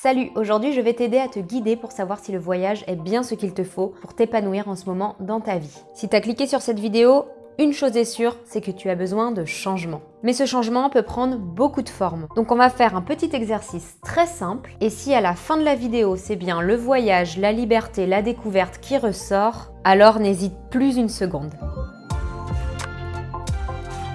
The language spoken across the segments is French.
Salut, aujourd'hui je vais t'aider à te guider pour savoir si le voyage est bien ce qu'il te faut pour t'épanouir en ce moment dans ta vie. Si tu as cliqué sur cette vidéo, une chose est sûre, c'est que tu as besoin de changement. Mais ce changement peut prendre beaucoup de formes. Donc on va faire un petit exercice très simple. Et si à la fin de la vidéo, c'est bien le voyage, la liberté, la découverte qui ressort, alors n'hésite plus une seconde.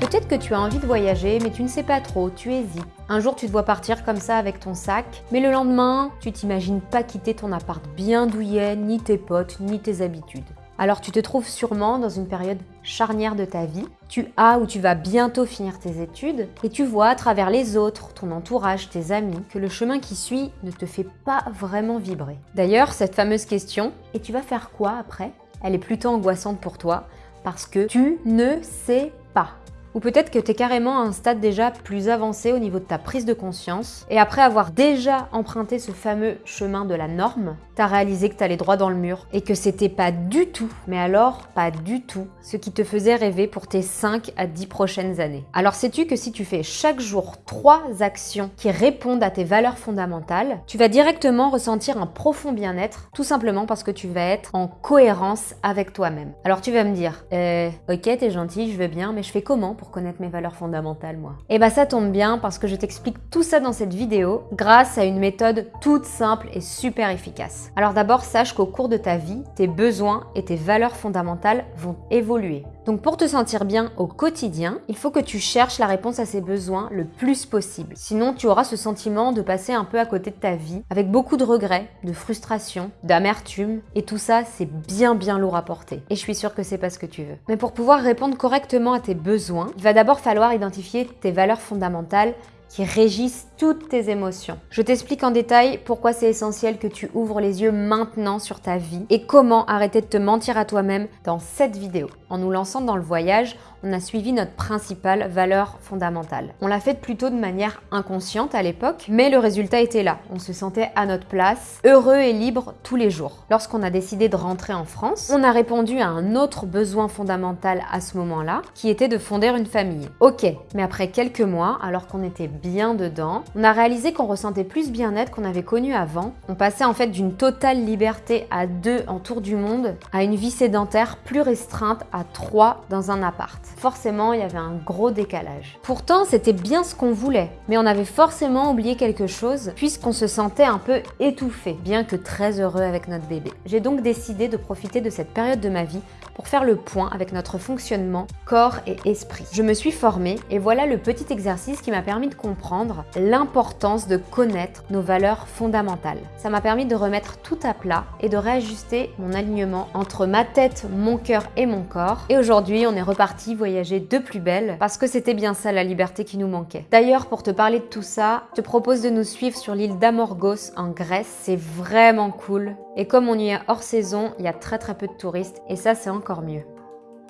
Peut-être que tu as envie de voyager, mais tu ne sais pas trop, tu hésites. Un jour, tu te vois partir comme ça avec ton sac, mais le lendemain, tu t'imagines pas quitter ton appart bien douillet, ni tes potes, ni tes habitudes. Alors tu te trouves sûrement dans une période charnière de ta vie. Tu as ou tu vas bientôt finir tes études et tu vois à travers les autres, ton entourage, tes amis, que le chemin qui suit ne te fait pas vraiment vibrer. D'ailleurs, cette fameuse question « et tu vas faire quoi après ?» elle est plutôt angoissante pour toi parce que tu ne sais pas. Ou peut-être que tu es carrément à un stade déjà plus avancé au niveau de ta prise de conscience. Et après avoir déjà emprunté ce fameux chemin de la norme, tu as réalisé que tu allais droit dans le mur et que c'était pas du tout, mais alors pas du tout, ce qui te faisait rêver pour tes 5 à 10 prochaines années. Alors sais-tu que si tu fais chaque jour 3 actions qui répondent à tes valeurs fondamentales, tu vas directement ressentir un profond bien-être, tout simplement parce que tu vas être en cohérence avec toi-même. Alors tu vas me dire, euh, ok t'es gentil, je veux bien, mais je fais comment connaître mes valeurs fondamentales, moi Et eh bah ça tombe bien parce que je t'explique tout ça dans cette vidéo grâce à une méthode toute simple et super efficace. Alors d'abord, sache qu'au cours de ta vie, tes besoins et tes valeurs fondamentales vont évoluer. Donc pour te sentir bien au quotidien, il faut que tu cherches la réponse à ces besoins le plus possible. Sinon, tu auras ce sentiment de passer un peu à côté de ta vie, avec beaucoup de regrets, de frustration, d'amertume, et tout ça, c'est bien bien lourd à porter. Et je suis sûre que c'est pas ce que tu veux. Mais pour pouvoir répondre correctement à tes besoins, il va d'abord falloir identifier tes valeurs fondamentales qui régissent toutes tes émotions. Je t'explique en détail pourquoi c'est essentiel que tu ouvres les yeux maintenant sur ta vie et comment arrêter de te mentir à toi-même dans cette vidéo. En nous lançant dans le voyage, on a suivi notre principale valeur fondamentale. On l'a fait plutôt de manière inconsciente à l'époque, mais le résultat était là. On se sentait à notre place, heureux et libre tous les jours. Lorsqu'on a décidé de rentrer en France, on a répondu à un autre besoin fondamental à ce moment-là, qui était de fonder une famille. Ok, mais après quelques mois, alors qu'on était bien dedans, on a réalisé qu'on ressentait plus bien-être qu'on avait connu avant. On passait en fait d'une totale liberté à deux en tour du monde à une vie sédentaire plus restreinte à trois dans un appart forcément il y avait un gros décalage. Pourtant c'était bien ce qu'on voulait, mais on avait forcément oublié quelque chose puisqu'on se sentait un peu étouffé, bien que très heureux avec notre bébé. J'ai donc décidé de profiter de cette période de ma vie pour faire le point avec notre fonctionnement corps et esprit. Je me suis formée et voilà le petit exercice qui m'a permis de comprendre l'importance de connaître nos valeurs fondamentales. Ça m'a permis de remettre tout à plat et de réajuster mon alignement entre ma tête, mon cœur et mon corps. Et aujourd'hui, on est reparti voyager de plus belle parce que c'était bien ça la liberté qui nous manquait. D'ailleurs, pour te parler de tout ça, je te propose de nous suivre sur l'île d'Amorgos en Grèce. C'est vraiment cool. Et comme on y est hors saison, il y a très très peu de touristes et ça c'est encore mieux.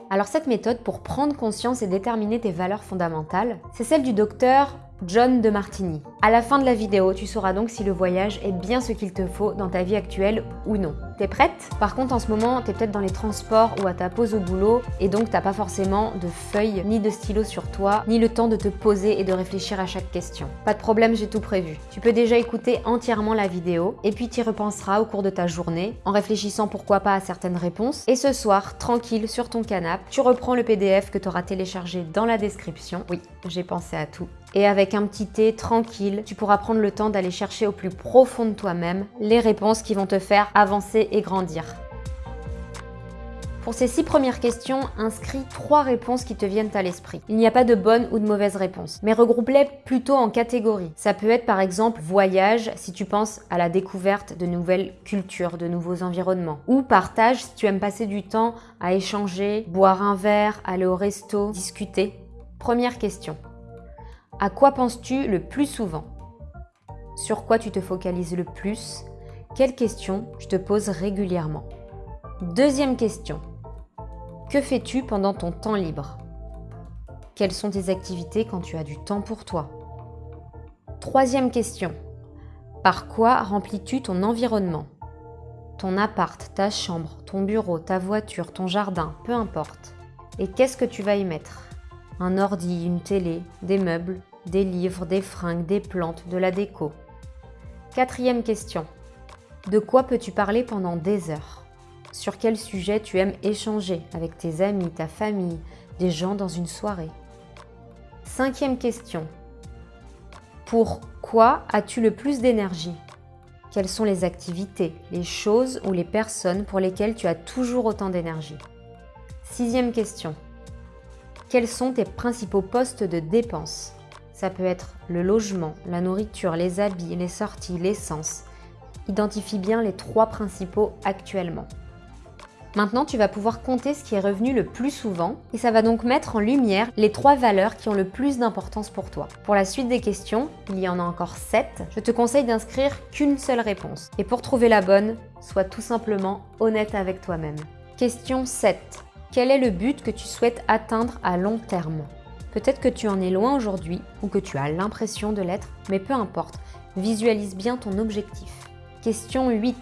Alors cette méthode pour prendre conscience et déterminer tes valeurs fondamentales, c'est celle du docteur John de Martini. À la fin de la vidéo, tu sauras donc si le voyage est bien ce qu'il te faut dans ta vie actuelle ou non. T'es prête? Par contre, en ce moment, t'es peut-être dans les transports ou à ta pause au boulot et donc t'as pas forcément de feuilles ni de stylos sur toi, ni le temps de te poser et de réfléchir à chaque question. Pas de problème, j'ai tout prévu. Tu peux déjà écouter entièrement la vidéo et puis t'y repenseras au cours de ta journée en réfléchissant pourquoi pas à certaines réponses. Et ce soir, tranquille sur ton canapé, tu reprends le PDF que tu auras téléchargé dans la description. Oui, j'ai pensé à tout. Et avec un petit thé tranquille, tu pourras prendre le temps d'aller chercher au plus profond de toi-même les réponses qui vont te faire avancer et grandir. Pour ces six premières questions, inscris trois réponses qui te viennent à l'esprit. Il n'y a pas de bonne ou de mauvaise réponse, mais regroupe-les plutôt en catégories. Ça peut être par exemple voyage si tu penses à la découverte de nouvelles cultures, de nouveaux environnements. Ou partage si tu aimes passer du temps à échanger, boire un verre, aller au resto, discuter. Première question. À quoi penses-tu le plus souvent? Sur quoi tu te focalises le plus? Quelles questions je te pose régulièrement? Deuxième question. Que fais-tu pendant ton temps libre? Quelles sont tes activités quand tu as du temps pour toi? Troisième question. Par quoi remplis-tu ton environnement? Ton appart, ta chambre, ton bureau, ta voiture, ton jardin, peu importe. Et qu'est-ce que tu vas y mettre? Un ordi, une télé, des meubles, des livres, des fringues, des plantes, de la déco. Quatrième question. De quoi peux-tu parler pendant des heures? Sur quel sujet tu aimes échanger avec tes amis, ta famille, des gens dans une soirée? Cinquième question. Pour quoi as-tu le plus d'énergie? Quelles sont les activités, les choses ou les personnes pour lesquelles tu as toujours autant d'énergie? Sixième question. Quels sont tes principaux postes de dépenses? Ça peut être le logement, la nourriture, les habits, les sorties, l'essence. Identifie bien les trois principaux actuellement. Maintenant, tu vas pouvoir compter ce qui est revenu le plus souvent et ça va donc mettre en lumière les trois valeurs qui ont le plus d'importance pour toi. Pour la suite des questions, il y en a encore 7, je te conseille d'inscrire qu'une seule réponse. Et pour trouver la bonne, sois tout simplement honnête avec toi-même. Question 7. Quel est le but que tu souhaites atteindre à long terme? Peut-être que tu en es loin aujourd'hui ou que tu as l'impression de l'être, mais peu importe, visualise bien ton objectif. Question 8.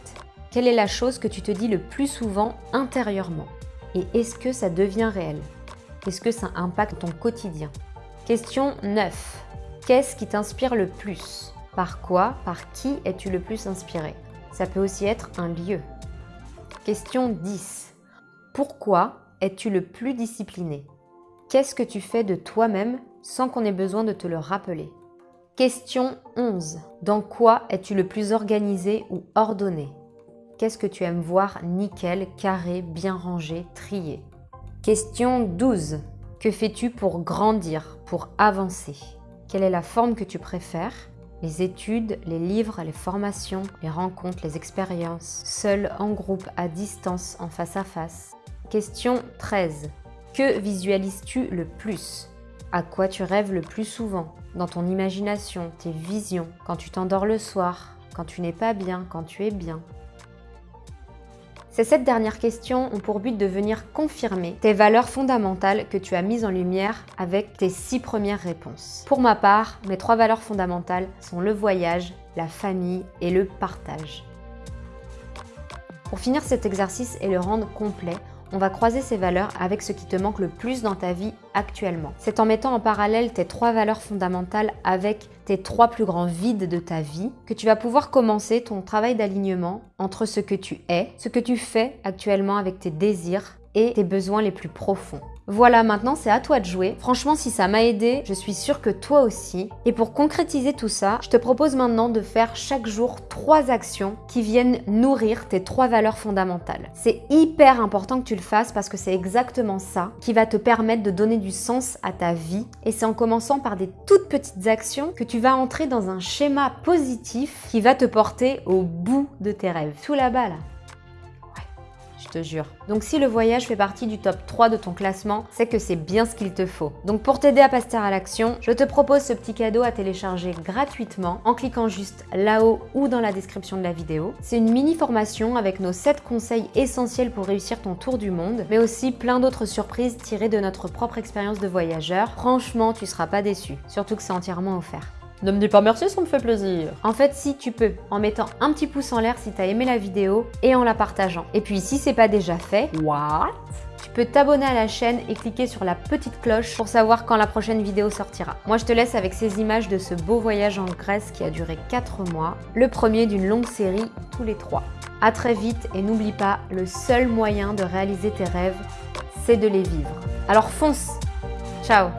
Quelle est la chose que tu te dis le plus souvent intérieurement? Et est-ce que ça devient réel? Est-ce que ça impacte ton quotidien? Question 9. Qu'est-ce qui t'inspire le plus? Par quoi, par qui es-tu le plus inspiré? Ça peut aussi être un lieu. Question 10. Pourquoi es-tu le plus discipliné? Qu'est-ce que tu fais de toi-même sans qu'on ait besoin de te le rappeler? Question 11. Dans quoi es-tu le plus organisé ou ordonné? Qu'est-ce que tu aimes voir nickel, carré, bien rangé, trié? Question 12. Que fais-tu pour grandir, pour avancer? Quelle est la forme que tu préfères? Les études, les livres, les formations, les rencontres, les expériences, seul, en groupe, à distance, en face à face? Question 13. Que visualises-tu le plus? À quoi tu rêves le plus souvent? Dans ton imagination, tes visions, quand tu t'endors le soir, quand tu n'es pas bien, quand tu es bien? Ces sept dernières questions ont pour but de venir confirmer tes valeurs fondamentales que tu as mises en lumière avec tes six premières réponses. Pour ma part, mes trois valeurs fondamentales sont le voyage, la famille et le partage. Pour finir cet exercice et le rendre complet, on va croiser ces valeurs avec ce qui te manque le plus dans ta vie actuellement. C'est en mettant en parallèle tes trois valeurs fondamentales avec tes trois plus grands vides de ta vie que tu vas pouvoir commencer ton travail d'alignement entre ce que tu es, ce que tu fais actuellement avec tes désirs et tes besoins les plus profonds. Voilà, maintenant c'est à toi de jouer. Franchement, si ça m'a aidé, je suis sûre que toi aussi. Et pour concrétiser tout ça, je te propose maintenant de faire chaque jour trois actions qui viennent nourrir tes trois valeurs fondamentales. C'est hyper important que tu le fasses parce que c'est exactement ça qui va te permettre de donner du sens à ta vie. Et c'est en commençant par des toutes petites actions que tu vas entrer dans un schéma positif qui va te porter au bout de tes rêves. Tout là-bas là Donc si le voyage fait partie du top 3 de ton classement, c'est que c'est bien ce qu'il te faut. Donc pour t'aider à passer à l'action, je te propose ce petit cadeau à télécharger gratuitement en cliquant juste là-haut ou dans la description de la vidéo. C'est une mini formation avec nos 7 conseils essentiels pour réussir ton tour du monde, mais aussi plein d'autres surprises tirées de notre propre expérience de voyageur. Franchement, tu seras pas déçu, surtout que c'est entièrement offert. Ne me dis pas merci, ça me fait plaisir. En fait, si tu peux, en mettant un petit pouce en l'air si tu as aimé la vidéo et en la partageant. Et puis si c'est pas déjà fait, what? tu peux t'abonner à la chaîne et cliquer sur la petite cloche pour savoir quand la prochaine vidéo sortira. Moi, je te laisse avec ces images de ce beau voyage en Grèce qui a duré 4 mois, le premier d'une longue série tous les trois. À très vite et n'oublie pas, le seul moyen de réaliser tes rêves, c'est de les vivre. Alors fonce Ciao